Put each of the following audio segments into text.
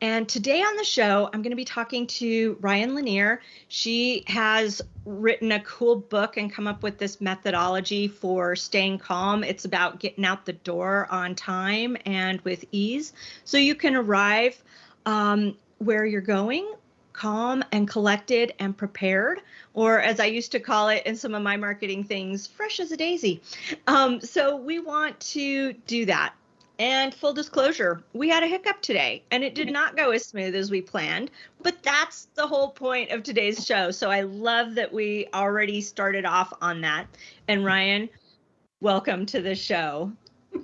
And today on the show, I'm going to be talking to Ryan Lanier. She has written a cool book and come up with this methodology for staying calm. It's about getting out the door on time and with ease so you can arrive um, where you're going calm and collected and prepared, or as I used to call it in some of my marketing things, fresh as a daisy. Um, so we want to do that. And full disclosure, we had a hiccup today and it did mm-hmm. not go as smooth as we planned, but that's the whole point of today's show. So I love that we already started off on that. And mm-hmm. Ryan, welcome to the show.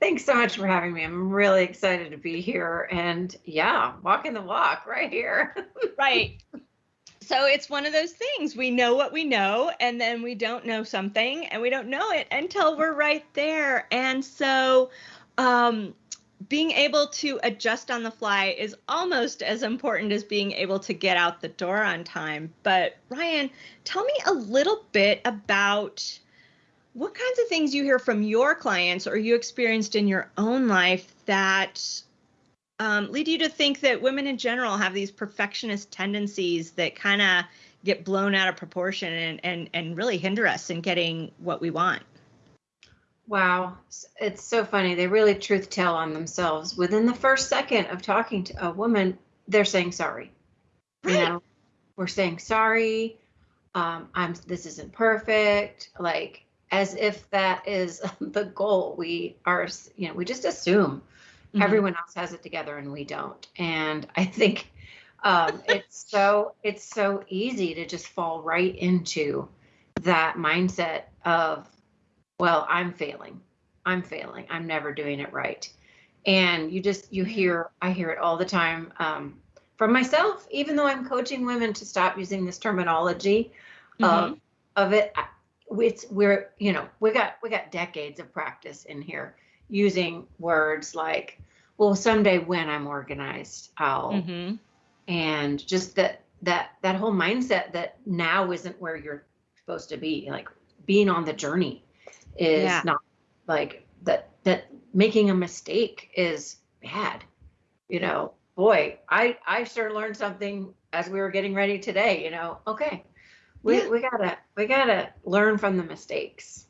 Thanks so much for having me. I'm really excited to be here and yeah, walking the walk right here. right. So it's one of those things. We know what we know, and then we don't know something, and we don't know it until we're right there. And so, um, being able to adjust on the fly is almost as important as being able to get out the door on time. But, Ryan, tell me a little bit about what kinds of things you hear from your clients or you experienced in your own life that um, lead you to think that women in general have these perfectionist tendencies that kind of get blown out of proportion and, and and really hinder us in getting what we want. Wow. It's so funny. They really truth tell on themselves. Within the first second of talking to a woman they're saying sorry. Right. you know we're saying sorry. Um, i'm this isn't perfect. Like as if that is the goal. We are, you know, we just assume mm-hmm. everyone else has it together and we don't. And I think um, it's so it's so easy to just fall right into that mindset of, well, I'm failing, I'm failing, I'm never doing it right. And you just you hear I hear it all the time um, from myself, even though I'm coaching women to stop using this terminology mm-hmm. of of it it's we're you know we got we got decades of practice in here using words like well someday when i'm organized i'll mm-hmm. and just that that that whole mindset that now isn't where you're supposed to be like being on the journey is yeah. not like that that making a mistake is bad you know boy i i sure learned something as we were getting ready today you know okay we, yeah. we gotta we gotta learn from the mistakes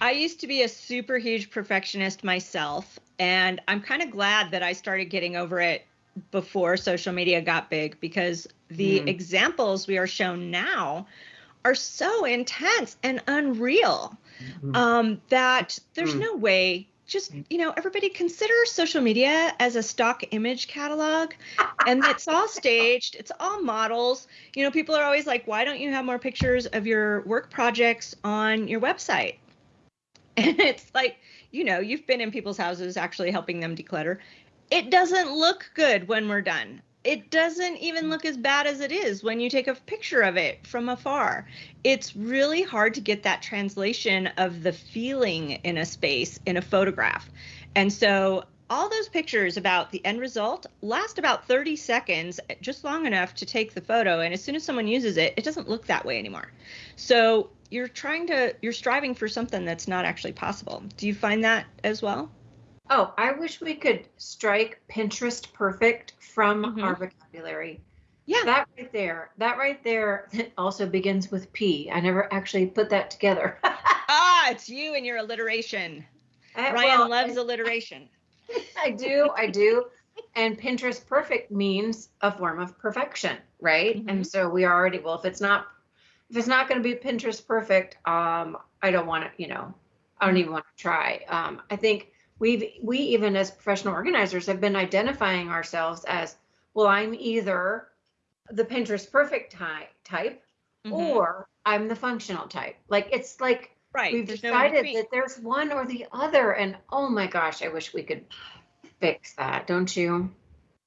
i used to be a super huge perfectionist myself and i'm kind of glad that i started getting over it before social media got big because the mm. examples we are shown now are so intense and unreal mm-hmm. um, that there's mm. no way just you know everybody consider social media as a stock image catalog and it's all staged it's all models you know people are always like why don't you have more pictures of your work projects on your website and it's like you know you've been in people's houses actually helping them declutter it doesn't look good when we're done it doesn't even look as bad as it is when you take a picture of it from afar. It's really hard to get that translation of the feeling in a space in a photograph. And so all those pictures about the end result last about 30 seconds, just long enough to take the photo. And as soon as someone uses it, it doesn't look that way anymore. So you're trying to, you're striving for something that's not actually possible. Do you find that as well? Oh, I wish we could strike Pinterest perfect from mm-hmm. our vocabulary. Yeah. That right there, that right there also begins with P. I never actually put that together. ah, it's you and your alliteration. I, uh, Ryan well, loves I, alliteration. I do, I do. And Pinterest perfect means a form of perfection, right? Mm-hmm. And so we already well, if it's not if it's not going to be Pinterest perfect, um, I don't want to, you know, I don't even want to try. Um, I think we've we even as professional organizers have been identifying ourselves as well i'm either the pinterest perfect type type mm-hmm. or i'm the functional type like it's like right we've there's decided no that there's one or the other and oh my gosh i wish we could fix that don't you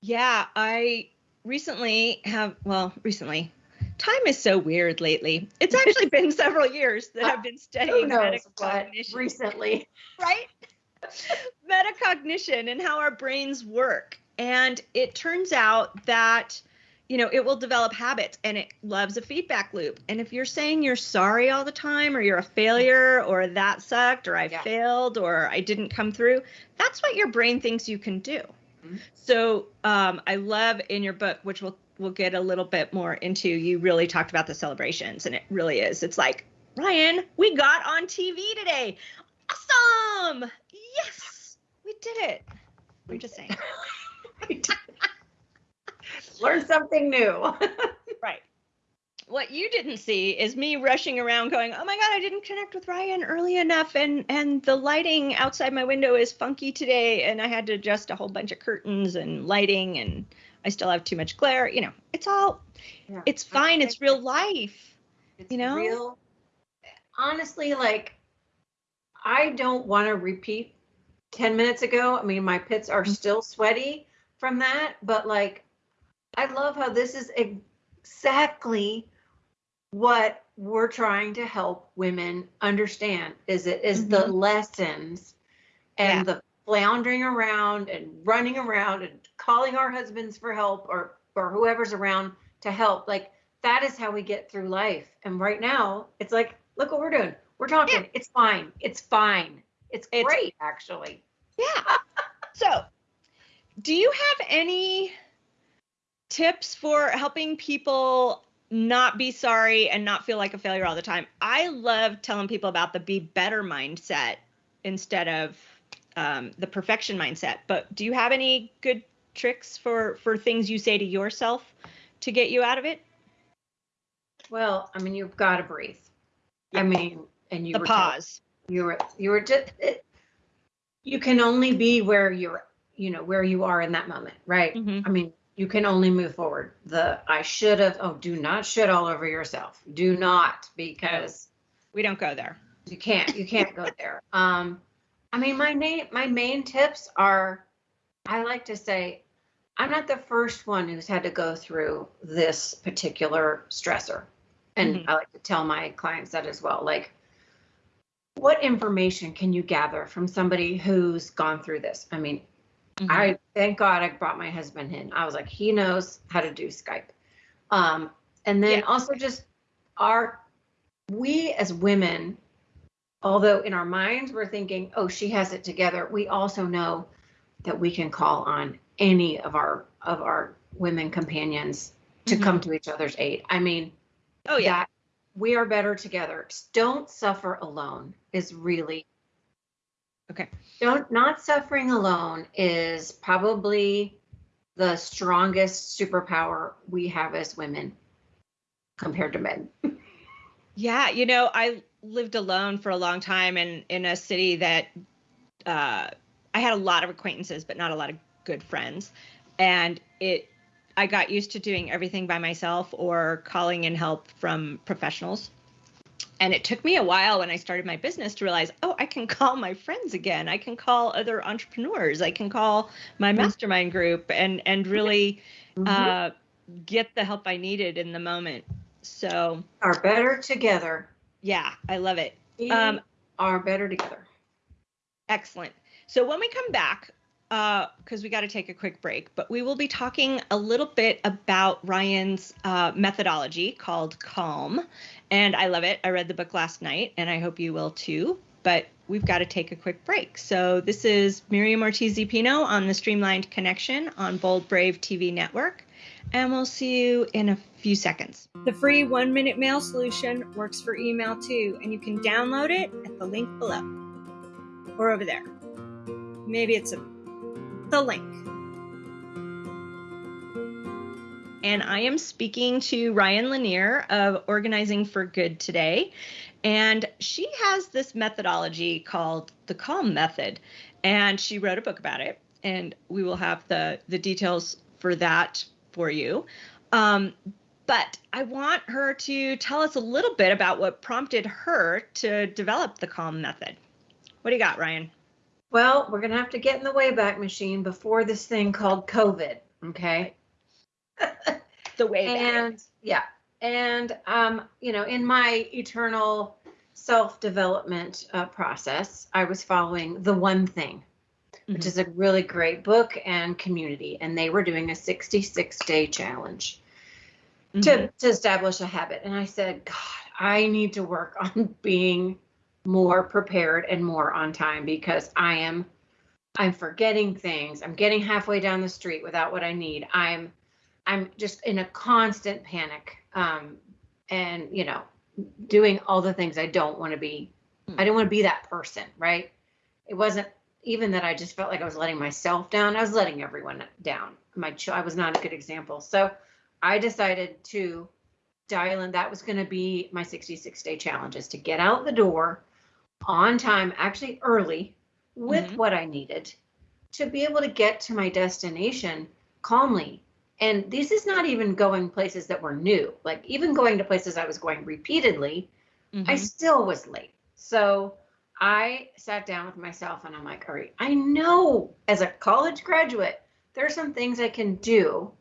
yeah i recently have well recently time is so weird lately. It's actually been several years that I've been studying metacognition. Recently, right? metacognition and how our brains work. And it turns out that, you know, it will develop habits and it loves a feedback loop. And if you're saying you're sorry all the time or you're a failure or that sucked or I yeah. failed or I didn't come through, that's what your brain thinks you can do. So um, I love in your book, which we'll we'll get a little bit more into. You really talked about the celebrations, and it really is. It's like Ryan, we got on TV today. Awesome! Yes, we did it. I'm just saying. Learn something new. right. What you didn't see is me rushing around going, "Oh my god, I didn't connect with Ryan early enough and and the lighting outside my window is funky today and I had to adjust a whole bunch of curtains and lighting and I still have too much glare." You know, it's all yeah. it's fine. It's real life. It's you know? real honestly like I don't want to repeat 10 minutes ago. I mean, my pits are mm-hmm. still sweaty from that, but like I love how this is exactly what we're trying to help women understand is it is mm-hmm. the lessons and yeah. the floundering around and running around and calling our husbands for help or or whoever's around to help. Like that is how we get through life. And right now it's like look what we're doing. We're talking. Yeah. it's fine. It's fine. It's, it's great actually. Yeah. So do you have any tips for helping people not be sorry and not feel like a failure all the time. I love telling people about the be better mindset instead of um, the perfection mindset. But do you have any good tricks for for things you say to yourself to get you out of it? Well, I mean, you've got to breathe. I mean, and you the pause. you were you were just it, you can only be where you're you know where you are in that moment, right? Mm-hmm. I mean, you can only move forward. The I should have, oh, do not shit all over yourself. Do not, because we don't go there. You can't, you can't go there. Um, I mean, my name, my main tips are, I like to say, I'm not the first one who's had to go through this particular stressor. And mm-hmm. I like to tell my clients that as well. Like, what information can you gather from somebody who's gone through this? I mean, Mm-hmm. I thank God I brought my husband in. I was like, he knows how to do Skype. Um, and then yeah. also just our we as women, although in our minds we're thinking, oh, she has it together, we also know that we can call on any of our of our women companions to mm-hmm. come to each other's aid. I mean, oh yeah. we are better together. Don't suffer alone is really Okay. Don't not suffering alone is probably the strongest superpower we have as women compared to men. yeah, you know, I lived alone for a long time and in a city that uh, I had a lot of acquaintances, but not a lot of good friends. And it, I got used to doing everything by myself or calling in help from professionals and it took me a while when I started my business to realize, oh, I can call my friends again. I can call other entrepreneurs. I can call my mm-hmm. mastermind group and and really mm-hmm. uh, get the help I needed in the moment. So are better together. Yeah, I love it. We um, are better together. Excellent. So when we come back, because uh, we got to take a quick break, but we will be talking a little bit about Ryan's uh, methodology called Calm. And I love it. I read the book last night, and I hope you will too. But we've got to take a quick break. So this is Miriam Ortiz Pino on the Streamlined Connection on Bold Brave TV network. And we'll see you in a few seconds. The free one minute mail solution works for email too, and you can download it at the link below or over there. Maybe it's a the link. And I am speaking to Ryan Lanier of Organizing for Good today. And she has this methodology called the Calm Method. And she wrote a book about it. And we will have the, the details for that for you. Um, but I want her to tell us a little bit about what prompted her to develop the Calm Method. What do you got, Ryan? Well, we're going to have to get in the Wayback Machine before this thing called COVID. Okay. the Wayback. And yeah. And, um, you know, in my eternal self development uh, process, I was following The One Thing, mm-hmm. which is a really great book and community. And they were doing a 66 day challenge. Mm-hmm. To, to establish a habit. And I said, God, I need to work on being more prepared and more on time because I am I'm forgetting things. I'm getting halfway down the street without what I need. I'm I'm just in a constant panic. Um, and you know, doing all the things I don't want to be. I didn't want to be that person, right? It wasn't even that I just felt like I was letting myself down. I was letting everyone down. My ch- I was not a good example. So I decided to dial in. That was going to be my 66 day challenge is to get out the door on time, actually early, with Mhm. what I needed to be able to get to my destination calmly. And this is not even going places that were new. Like even going to places I was going repeatedly, I Mhm. still was late. So I sat down with myself and I'm like, all right, I know as a college graduate, there are some things I can do.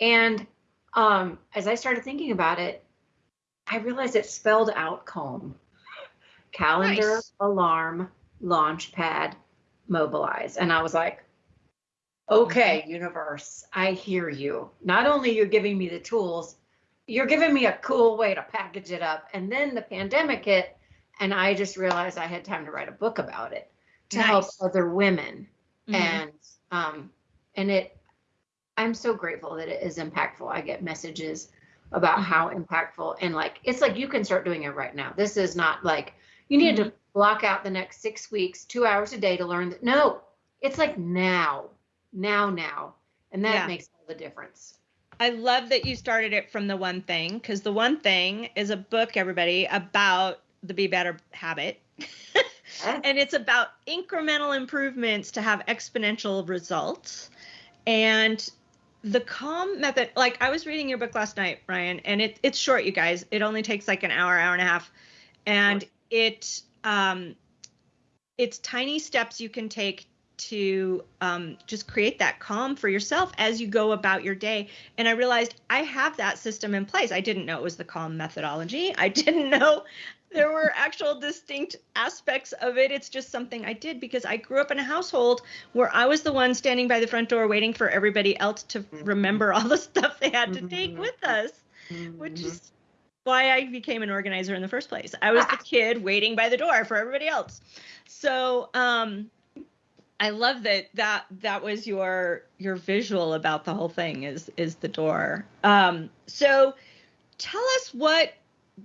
And um, as I started thinking about it, I realized it spelled out calm. Calendar, Nice. alarm, launch pad, mobilize. And I was like, okay, universe, I hear you. Not only you're giving me the tools, you're giving me a cool way to package it up. And then the pandemic hit, and I just realized I had time to write a book about it to help other women. Mhm. And um, and it, I'm so grateful that it is impactful. I get messages about Mhm. how impactful and like it's like you can start doing it right now. This is not like you need to mm-hmm. block out the next six weeks, two hours a day to learn. That. No, it's like now, now, now, and that Yeah. makes all the difference. I love that you started it from the one thing because the one thing is a book, everybody, about the Be Better habit. and it's about incremental improvements to have exponential results. And the calm method, like I was reading your book last night, Ryan, and it, it's short, you guys. It only takes like an hour, hour and a half. And it um it's tiny steps you can take to um, just create that calm for yourself as you go about your day. And I realized I have that system in place. I didn't know it was the calm methodology. I didn't know there were actual distinct aspects of it. It's just something I did because I grew up in a household where I was the one standing by the front door waiting for everybody else to remember all the stuff they had to take with us, which Mhm. is why I became an organizer in the first place. I was the kid waiting by the door for everybody else. So, um, I love that that that was your your visual about the whole thing is is the door. Um, so tell us what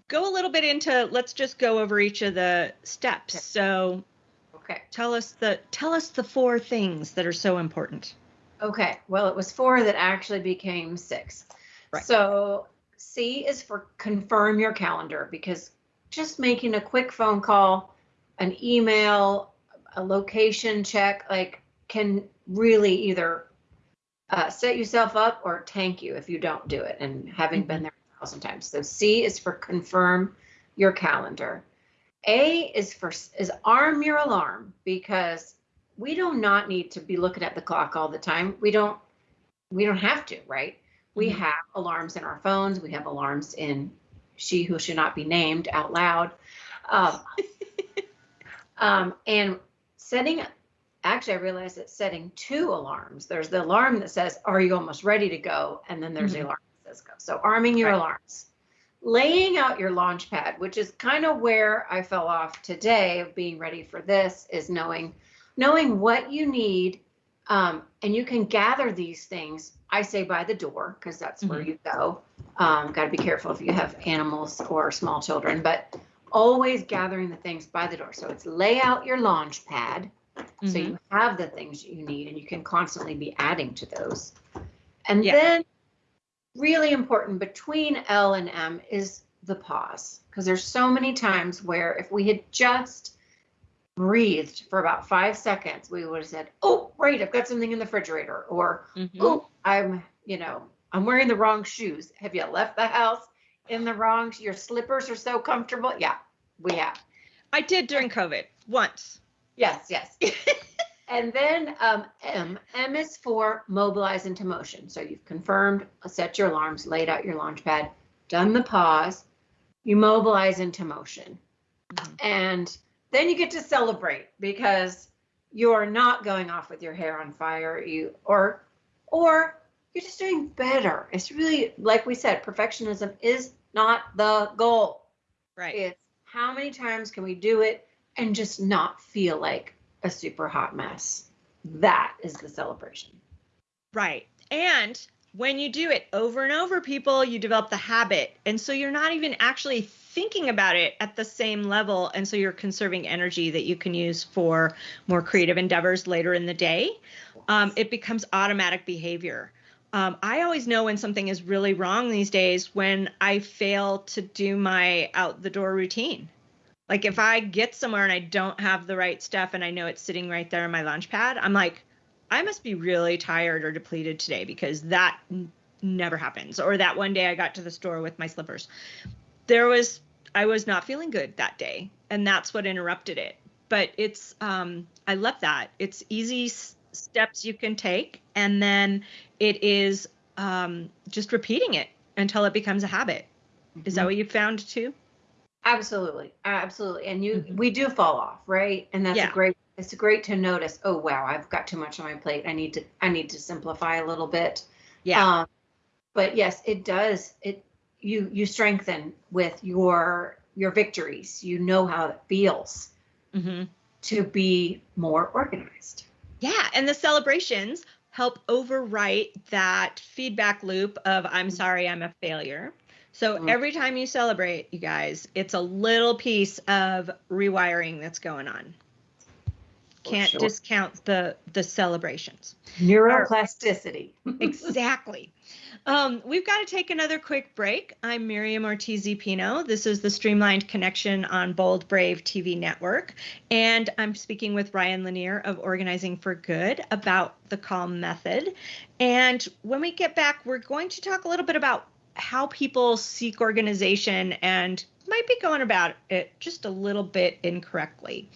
go a little bit into let's just go over each of the steps. So okay. tell us the tell us the four things that are so important. Okay. Well, it was four that actually became six. Right. So C is for confirm your calendar because just making a quick phone call, an email, a location check, like can really either uh, set yourself up or tank you if you don't do it. And having been there a thousand times. So C is for confirm your calendar. A is for is arm your alarm because we do not need to be looking at the clock all the time. We don't we don't have to, right? We Mhm. have alarms in our phones. We have alarms in she who should not be named out loud. Um, um, and setting actually I realized that setting two alarms. There's the alarm that says, Are you almost ready to go? And then there's Mhm. the alarm that says go. So arming your Right. alarms. Laying out your launch pad, which is kind of where I fell off today of being ready for this, is knowing knowing what you need. Um, and you can gather these things, I say by the door, because that's where Mhm. you go. Um, got to be careful if you have animals or small children, but always gathering the things by the door. So it's lay out your launch pad. So Mhm. you have the things you need and you can constantly be adding to those. And Yeah. then really important between L and M is the pause. Because there's so many times where if we had just breathed for about five seconds, we would have said, Oh, right, I've got something in the refrigerator. Or, Mhm. Oh, I'm, you know, I'm wearing the wrong shoes. Have you left the house in the wrong? Your slippers are so comfortable. Yeah, we have. I did during COVID once. Yes, yes. and then um, M. M is for mobilize into motion. So you've confirmed, set your alarms, laid out your launch pad, done the pause, you mobilize into motion. Mhm. And then you get to celebrate because you're not going off with your hair on fire. You or or you're just doing better. It's really like we said, perfectionism is not the goal. Right. It's how many times can we do it and just not feel like a super hot mess? that is the celebration. Right. And when you do it over and over, people, you develop the habit. And so you're not even actually thinking about it at the same level. And so you're conserving energy that you can use for more creative endeavors later in the day. Um, it becomes automatic behavior. Um, I always know when something is really wrong these days when I fail to do my out the door routine. Like if I get somewhere and I don't have the right stuff and I know it's sitting right there on my launch pad, I'm like, I must be really tired or depleted today because that n- never happens. Or that one day I got to the store with my slippers. There was, I was not feeling good that day. And that's what interrupted it. But it's, um, I love that. It's easy s- steps you can take. And then it is um, just repeating it until it becomes a habit. Is that Mhm. what you found too? Absolutely, absolutely. And you, Mhm. we do fall off, right? And that's Yeah. a great. It's great to notice. Oh wow, I've got too much on my plate. I need to. I need to simplify a little bit. Yeah. Um, but yes, it does. It you you strengthen with your your victories. You know how it feels hmm to be more organized. Yeah, and the celebrations help overwrite that feedback loop of I'm sorry, I'm a failure. So Mhm. every time you celebrate, you guys, it's a little piece of rewiring that's going on. For Can't sure. discount the the celebrations. Neuroplasticity. exactly. Um, we've got to take another quick break. I'm Miriam Ortiz Pino. This is the Streamlined Connection on Bold Brave TV network. And I'm speaking with Ryan Lanier of Organizing for Good about the CALM method. And when we get back, we're going to talk a little bit about how people seek organization and might be going about it just a little bit incorrectly.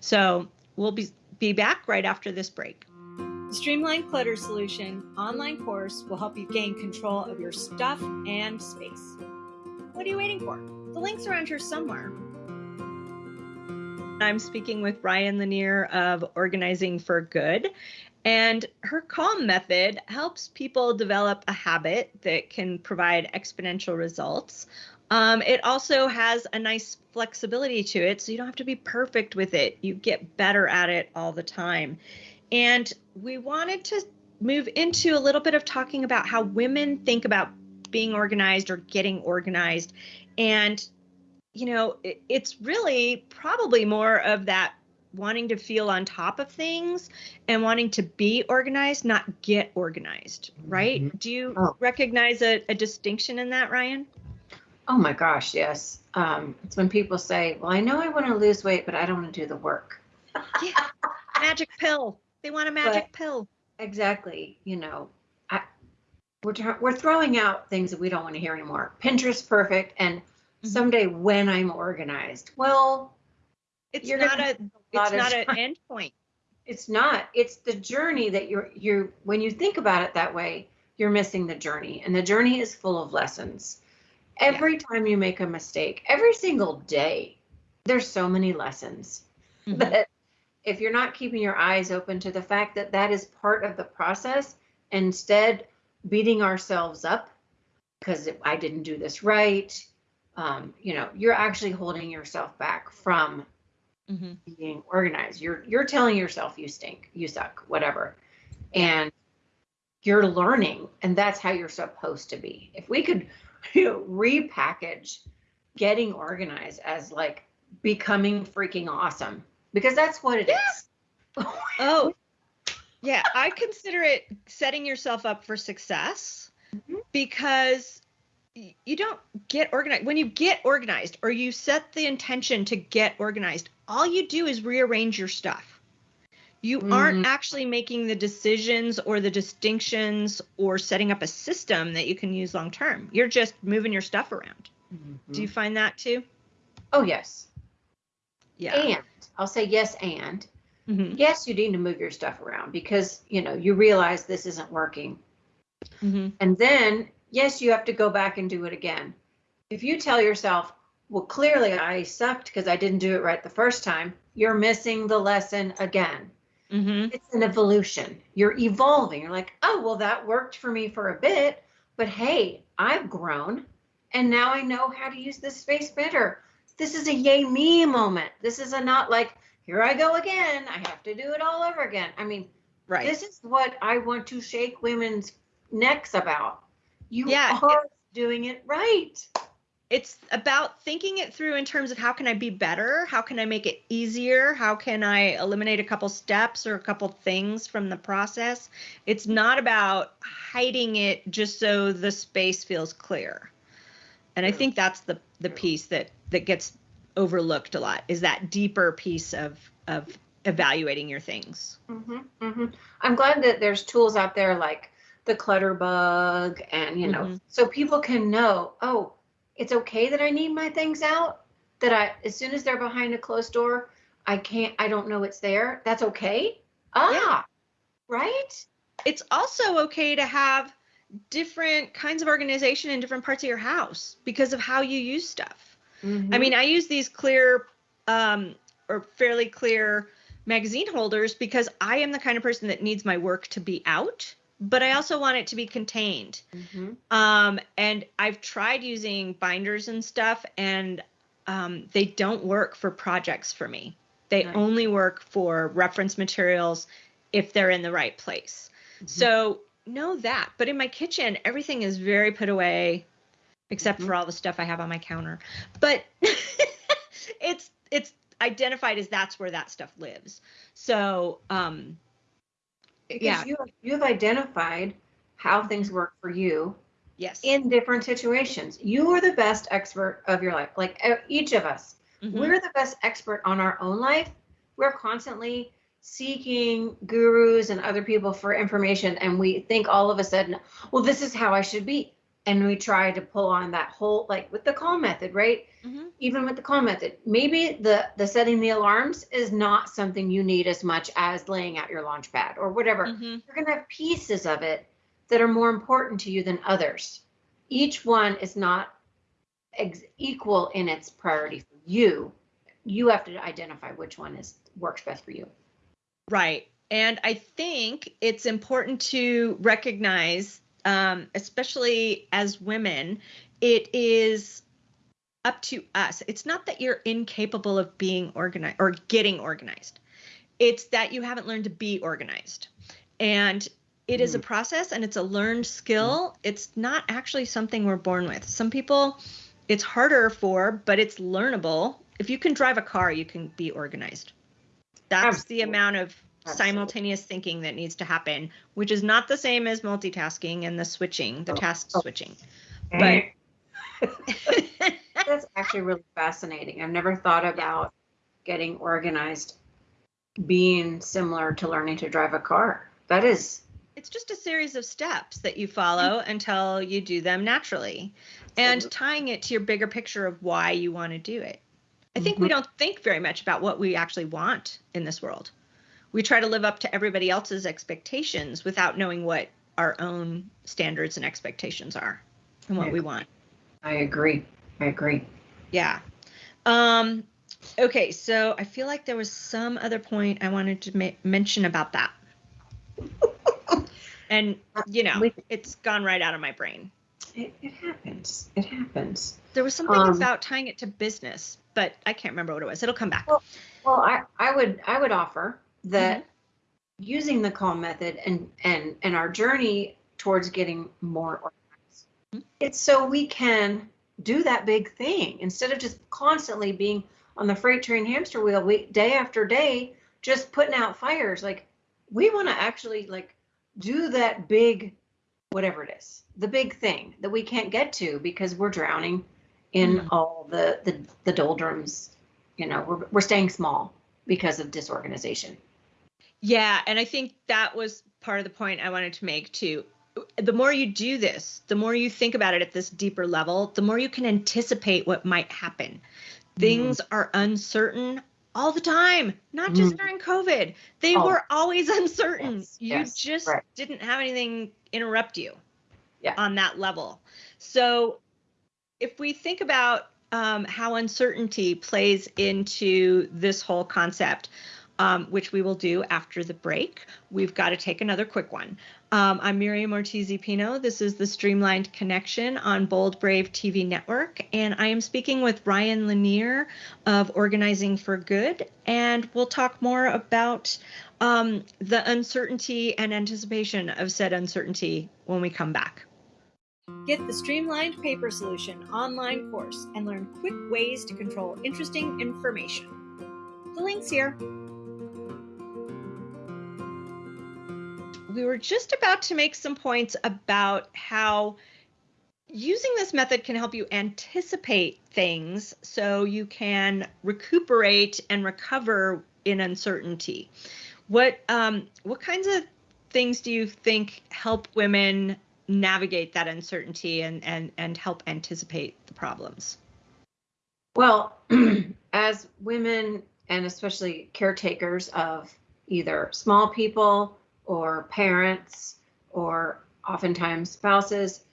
So we'll be, be back right after this break. The Streamlined Clutter Solution online course will help you gain control of your stuff and space. What are you waiting for? The link's around here somewhere. I'm speaking with Ryan Lanier of Organizing for Good. And her calm method helps people develop a habit that can provide exponential results. Um, it also has a nice flexibility to it, so you don't have to be perfect with it. You get better at it all the time. And we wanted to move into a little bit of talking about how women think about being organized or getting organized. And, you know, it, it's really probably more of that wanting to feel on top of things and wanting to be organized, not get organized, right? Mhm. Do you Oh. recognize a, a distinction in that, Ryan? Oh my gosh, yes. Um, it's when people say, "Well, I know I want to lose weight, but I don't want to do the work." Yeah. magic pill. They want a magic pill. Exactly. You know, I, we're we're throwing out things that we don't want to hear anymore. Pinterest perfect, and Mhm. someday when I'm organized, well, It's you're not a a it's not an end point. it's not. It's the journey that you're you're. When you think about it that way, you're missing the journey, and the journey is full of lessons. Every time you make a mistake, every single day, there's so many lessons. Mhm. But if you're not keeping your eyes open to the fact that that is part of the process, instead beating ourselves up because I didn't do this right, um, you know, you're actually holding yourself back from Mhm. being organized. You're you're telling yourself you stink, you suck, whatever, and you're learning, and that's how you're supposed to be. If we could, you know, repackage getting organized as like becoming freaking awesome because that's what it is. Oh, yeah. I consider it setting yourself up for success Mhm. because you don't get organized. When you get organized or you set the intention to get organized, all you do is rearrange your stuff. You aren't Mhm. actually making the decisions or the distinctions or setting up a system that you can use long term. You're just moving your stuff around. Do you find that too? Oh yes. Yeah. And I'll say yes and Mhm. yes you need to move your stuff around because you know you realize this isn't working Mhm. And then, yes, you have to go back and do it again. If you tell yourself, well, clearly I sucked because I didn't do it right the first time, you're missing the lesson again. Mhm. It's an evolution. You're evolving. You're like, oh, well, that worked for me for a bit, but hey, I've grown and now I know how to use this space better. This is a yay me moment. This is a not like, here I go again. I have to do it all over again. I mean, Right. This is what I want to shake women's necks about. You Yeah, are doing it right. It's about thinking it through in terms of how can I be better? How can I make it easier? How can I eliminate a couple steps or a couple things from the process? It's not about hiding it just so the space feels clear. And I think that's the the piece that that gets overlooked a lot is that deeper piece of of evaluating your things. hmm hmm I'm glad that there's tools out there like the Clutterbug and you know Mhm. so people can know oh it's okay that I need my things out that I as soon as they're behind a closed door I can't I don't know it's there that's okay ah right It's also okay to have different kinds of organization in different parts of your house because of how you use stuff. Mm-hmm. I mean, I use these clear um, or fairly clear magazine holders because I am the kind of person that needs my work to be out, but I also want it to be contained. Mhm. Um, and I've tried using binders and stuff, and um, they don't work for projects for me. They Nice. only work for reference materials if they're in the right place. Mhm. So know that. But in my kitchen, everything is very put away, except Mhm. for all the stuff I have on my counter. But it's it's identified as that's where that stuff lives. So um, because yeah. you you have identified how things work for you yes, in different situations. You are the best expert of your life like each of us. Mhm. we're the best expert on our own life. We're constantly seeking gurus and other people for information and we think all of a sudden well this is how i should be and we try to pull on that whole like with the calm method right Mhm. even with the calm method maybe the the setting the alarms is not something you need as much as laying out your launch pad or whatever Mhm. you're going to have pieces of it that are more important to you than others each one is not ex- equal in its priority for you you have to identify which one is works best for you Right. And I think it's important to recognize, um, especially as women, it is up to us. It's not that you're incapable of being organized or getting organized, it's that you haven't learned to be organized. And it is a process and it's a learned skill. It's not actually something we're born with. Some people, it's harder for, but it's learnable. If you can drive a car, you can be organized. That's the amount of Absolutely. Simultaneous thinking that needs to happen, which is not the same as multitasking and the switching, the Oh. task Oh. switching. But that's actually really fascinating i've never thought about getting organized being similar to learning to drive a car that is it's just a series of steps that you follow mm-hmm. until you do them naturally and tying it to your bigger picture of why you want to do it. I think we mm-hmm. don't think very much about what we actually want in this world. We try to live up to everybody else's expectations without knowing what our own standards and expectations are and what we want. i agree i agree Yeah. Um okay, so I feel like there was some other point I wanted to ma- mention about that. and you know, it's gone right out of my brain. it, it happens it happens There was something Um, about tying it to business, but I can't remember what it was. It'll come back. Well, Well, I, I would I would offer that Mm-hmm. using the calm method and and and our journey towards getting more organized, Mhm. it's so we can do that big thing instead of just constantly being on the freight train hamster wheel we, day after day, just putting out fires. Like we want to actually like do that big, whatever it is, the big thing that we can't get to because we're drowning in Mhm. all the, the the doldrums. You know, we're we're staying small because of disorganization. Yeah, and I think that was part of the point I wanted to make too. The more you do this, the more you think about it at this deeper level, the more you can anticipate what might happen. Things are uncertain all the time, not just Mm. during COVID. They Oh. were always uncertain. Yes, you yes, just right. didn't have anything interrupt you Yeah. on that level. So if we think about um, how uncertainty plays into this whole concept, um, which we will do after the break. We've got to take another quick one. Um, I'm Miriam Ortiz Pino. This is the Streamlined Connection on Bold Brave TV Network, and I am speaking with Ryan Lanier of Organizing for Good, and we'll talk more about um, the uncertainty and anticipation of said uncertainty when we come back. Get the Streamlined Paper Solution online course and learn quick ways to control interesting information. The link's here. We were just about to make some points about how using this method can help you anticipate things so you can recuperate and recover in uncertainty. What um, what kinds of things do you think help women navigate that uncertainty and and and help anticipate the problems? Well, as women and especially caretakers of either small people or parents or oftentimes spouses,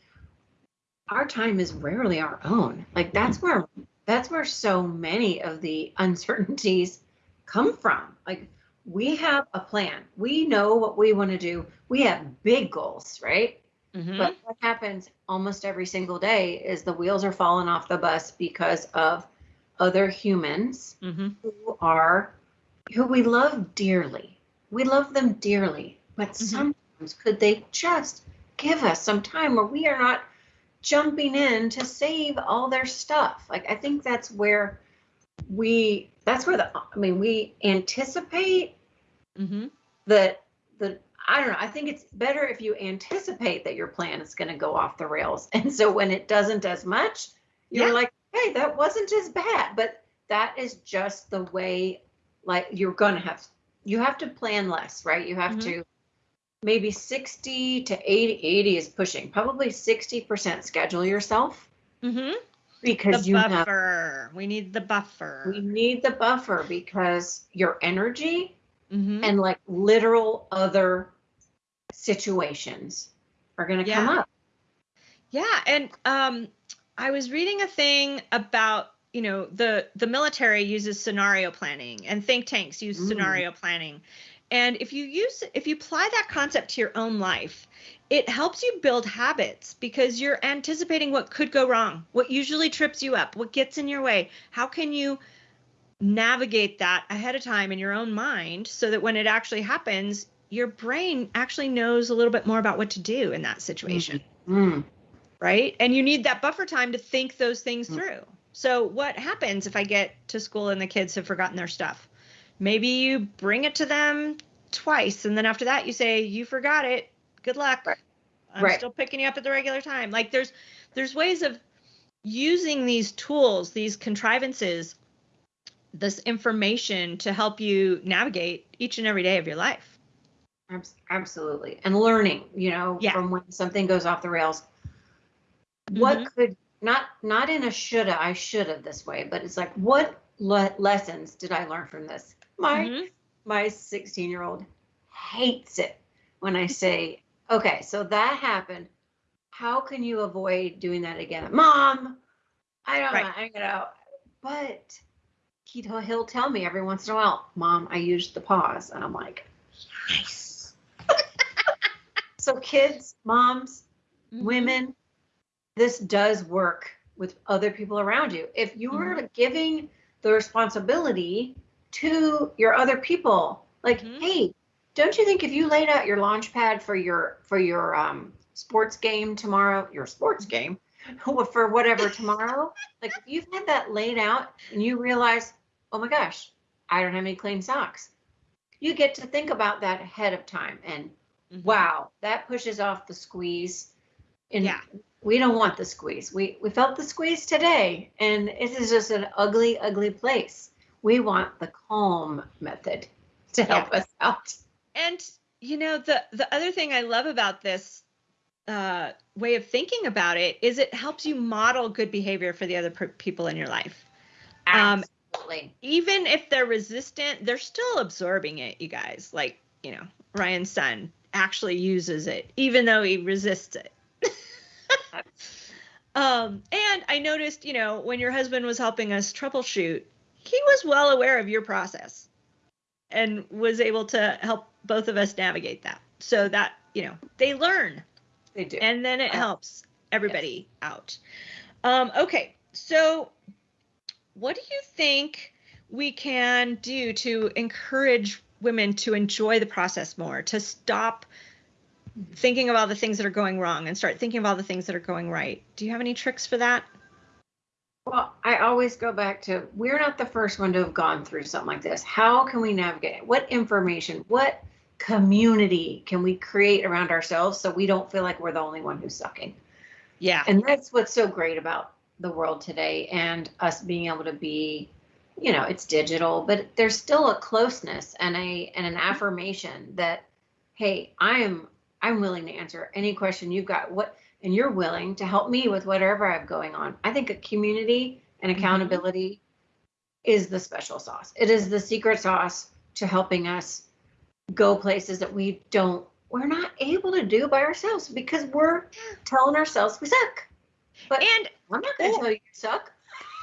our time is rarely our own. Like that's where that's where so many of the uncertainties come from. Like we have a plan. We know what we want to do. We have big goals, right? Mm-hmm. But what happens almost every single day is the wheels are falling off the bus because of other humans mm-hmm. who are who we love dearly. We love them dearly, but mm-hmm. sometimes could they just give us some time where we are not jumping in to save all their stuff? Like I think that's where we that's where the I mean we anticipate mm-hmm. that the I don't know. I think it's better if you anticipate that your plan is going to go off the rails, and so when it doesn't as much, you're yeah. like, hey, that wasn't as bad. But that is just the way. Like you're going to have you have to plan less, right? You have mm-hmm. to maybe 60 to 80 80 is pushing probably 60% schedule yourself mm-hmm because the you buffer. Have, we need the buffer. We need the buffer because your energy mm-hmm. and like literal other situations are going to yeah. come up. Yeah, and um, I was reading a thing about you know the the military uses scenario planning and think tanks use mm. scenario planning and if you use if you apply that concept to your own life it helps you build habits because you're anticipating what could go wrong, what usually trips you up, what gets in your way. How can you navigate that ahead of time in your own mind so that when it actually happens, your brain actually knows a little bit more about what to do in that situation? Mm-hmm. Right? And you need that buffer time to think those things mm-hmm. through. So, what happens if I get to school and the kids have forgotten their stuff? Maybe you bring it to them twice, and then after that, you say, You forgot it good luck. Right. I'm right. still picking you up at the regular time. Like there's there's ways of using these tools, these contrivances, this information to help you navigate each and every day of your life. Absolutely. And learning, you know, yeah. from when something goes off the rails. Mm-hmm. What could not not in a shoulda I shoulda this way, but it's like what le- lessons did I learn from this? My mm-hmm. my 16 year old hates it when I say Okay, so that happened. How can you avoid doing that again? Mom, I don't right. know, you know, but he he'll tell me every once in a while, Mom, I used the pause, and I'm like, nice. so kids, moms, mm-hmm. women, this does work with other people around you. If you are mm-hmm. giving the responsibility to your other people, like, mm-hmm. hey, don't you think if you laid out your launch pad for your for your um, sports game tomorrow, your sports game for whatever tomorrow, like if you've had that laid out and you realize, oh my gosh, I don't have any clean socks, you get to think about that ahead of time. And mm-hmm. wow, that pushes off the squeeze. And yeah. we don't want the squeeze. We we felt the squeeze today, and it is just an ugly, ugly place. We want the calm method to help yeah. us out and you know the the other thing I love about this uh, way of thinking about it is it helps you model good behavior for the other per- people in your life. Um, Absolutely. Um, even if they're resistant, they're still absorbing it. You guys, like you know, Ryan's son actually uses it, even though he resists it. um, and I noticed, you know, when your husband was helping us troubleshoot, he was well aware of your process and was able to help both of us navigate that. So that, you know, they learn. They do. And then it helps everybody yes. out. Um, okay. So what do you think we can do to encourage women to enjoy the process more, to stop thinking of all the things that are going wrong and start thinking of all the things that are going right? Do you have any tricks for that? Well, I always go back to we're not the first one to have gone through something like this. How can we navigate? it? What information, what community can we create around ourselves so we don't feel like we're the only one who's sucking? Yeah. And that's what's so great about the world today and us being able to be, you know, it's digital, but there's still a closeness and a and an affirmation that, hey, I am I'm willing to answer any question you've got. What and you're willing to help me with whatever I have going on. I think a community and mm-hmm. accountability is the special sauce. It is the secret sauce to helping us go places that we don't we're not able to do by ourselves because we're telling ourselves we suck. But and I'm not going to tell you you suck.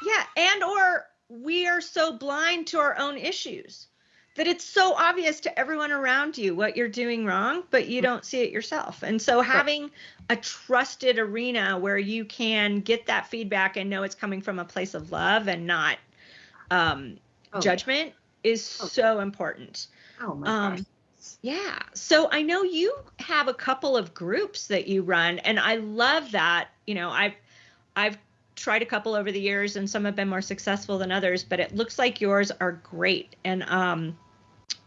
Yeah, and or we are so blind to our own issues that it's so obvious to everyone around you what you're doing wrong, but you don't see it yourself. And so having a trusted arena where you can get that feedback and know it's coming from a place of love and not um, oh, judgment is oh. so important. Oh my um, gosh. Yeah. So I know you have a couple of groups that you run and I love that. You know, I've I've tried a couple over the years and some have been more successful than others, but it looks like yours are great. And um,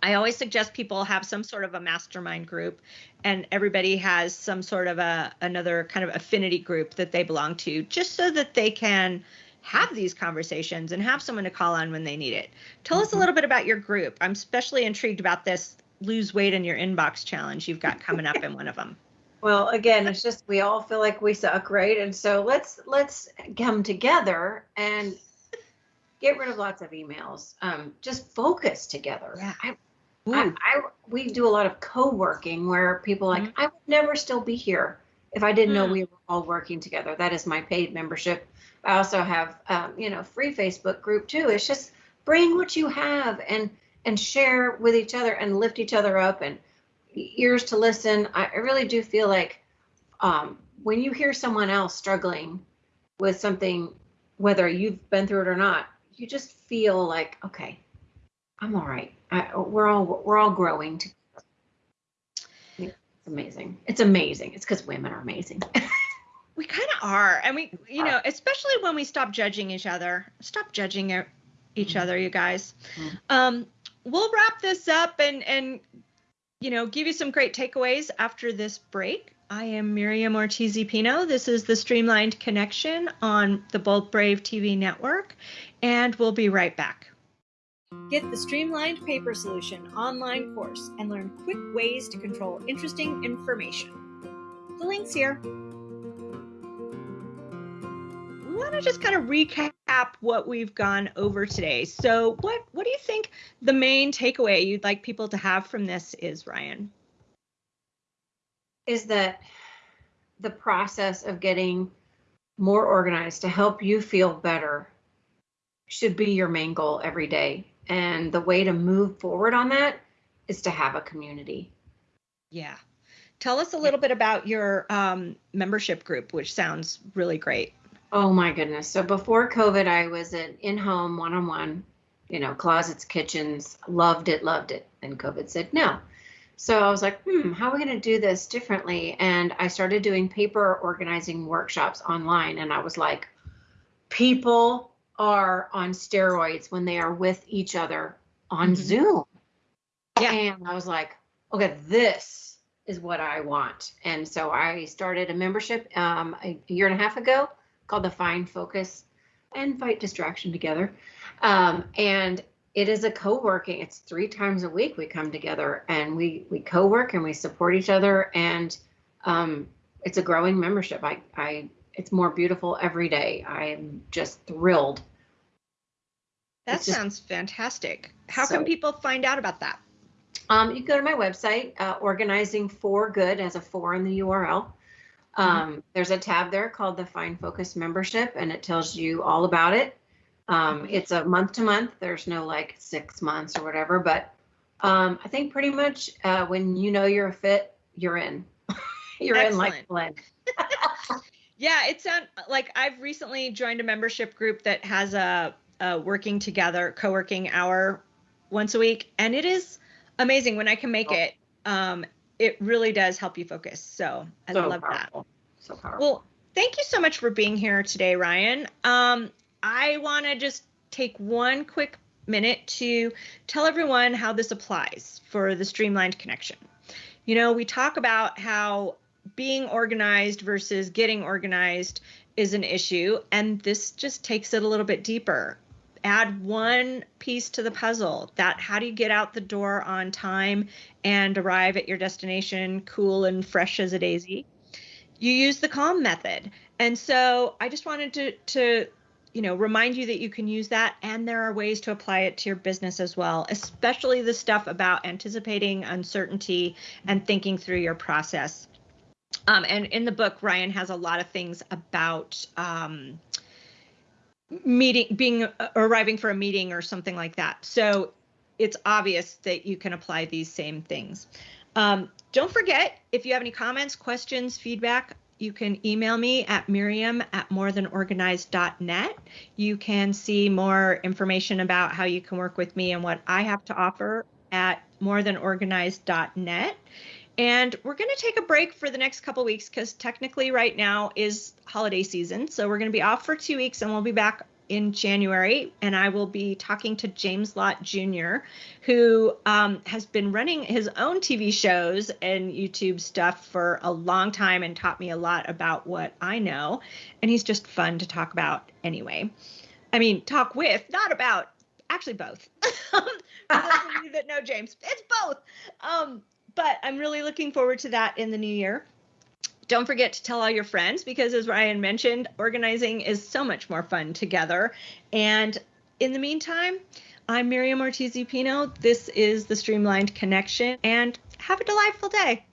I always suggest people have some sort of a mastermind group and everybody has some sort of a another kind of affinity group that they belong to just so that they can have these conversations and have someone to call on when they need it. Tell us a mm-hmm. little bit about your group. I'm especially intrigued about this lose weight in your inbox challenge you've got coming up in one of them. Well, again, it's just we all feel like we suck, right? And so let's let's come together and get rid of lots of emails. Um, just focus together. Yeah. I, I, I, we do a lot of co-working where people like mm-hmm. I would never still be here if I didn't mm. know we were all working together. That is my paid membership. I also have um, you know free Facebook group too. It's just bring what you have and and share with each other and lift each other up and ears to listen. I, I really do feel like um, when you hear someone else struggling with something, whether you've been through it or not, you just feel like, okay, I'm all right. I, we're all we're all growing together. It's amazing. It's amazing. It's because women are amazing. we kind of are, and we, you know, especially when we stop judging each other. Stop judging each mm-hmm. other, you guys. Mm-hmm. Um, we'll wrap this up and and you know, give you some great takeaways after this break. I am Miriam Ortiz Pino. This is the Streamlined Connection on the Bold Brave TV network, and we'll be right back. Get the Streamlined Paper Solution online course and learn quick ways to control interesting information. The link's here want to just kind of recap what we've gone over today. So, what what do you think the main takeaway you'd like people to have from this is, Ryan? Is that the process of getting more organized to help you feel better should be your main goal every day. And the way to move forward on that is to have a community. Yeah. Tell us a little bit about your um, membership group, which sounds really great. Oh my goodness. So before COVID, I was an in home one on one, you know, closets, kitchens, loved it, loved it. And COVID said no. So I was like, hmm, how are we going to do this differently? And I started doing paper organizing workshops online. And I was like, people are on steroids when they are with each other on mm-hmm. Zoom. Yeah. And I was like, okay, this is what I want. And so I started a membership um, a year and a half ago called the Find Focus and Fight Distraction together. Um, and it is a co-working. It's three times a week we come together and we we co-work and we support each other and um, it's a growing membership. I I it's more beautiful every day. I am just thrilled. That just, sounds fantastic. How so, can people find out about that? Um, you can go to my website, uh, organizing for good as a four in the URL. Mm-hmm. Um, there's a tab there called the Find Focus membership, and it tells you all about it. Um, mm-hmm. it's a month to month. There's no like six months or whatever, but Um, I think pretty much uh, when you know you're a fit, you're in. you're Excellent. in like blend. yeah, it sounds like I've recently joined a membership group that has a, a working together co-working hour once a week, and it is amazing when I can make oh. it. Um, it really does help you focus. So I so love powerful. that. So powerful. Well, thank you so much for being here today, Ryan. Um, I want to just take one quick minute to tell everyone how this applies for the streamlined connection. You know, we talk about how being organized versus getting organized is an issue, and this just takes it a little bit deeper. Add one piece to the puzzle that how do you get out the door on time and arrive at your destination cool and fresh as a daisy? You use the calm method. And so I just wanted to, to you know remind you that you can use that and there are ways to apply it to your business as well especially the stuff about anticipating uncertainty and thinking through your process um, and in the book ryan has a lot of things about um, meeting being uh, arriving for a meeting or something like that so it's obvious that you can apply these same things um, don't forget if you have any comments questions feedback you can email me at miriam at morethanorganized.net. You can see more information about how you can work with me and what I have to offer at morethanorganized.net. And we're going to take a break for the next couple weeks because technically, right now is holiday season. So we're going to be off for two weeks and we'll be back in January, and I will be talking to James Lott Jr., who um, has been running his own TV shows and YouTube stuff for a long time and taught me a lot about what I know. And he's just fun to talk about anyway. I mean, talk with, not about, actually both. for those of you that know James, it's both. Um, but I'm really looking forward to that in the new year. Don't forget to tell all your friends because, as Ryan mentioned, organizing is so much more fun together. And in the meantime, I'm Miriam Ortiz Pino. This is the Streamlined Connection, and have a delightful day.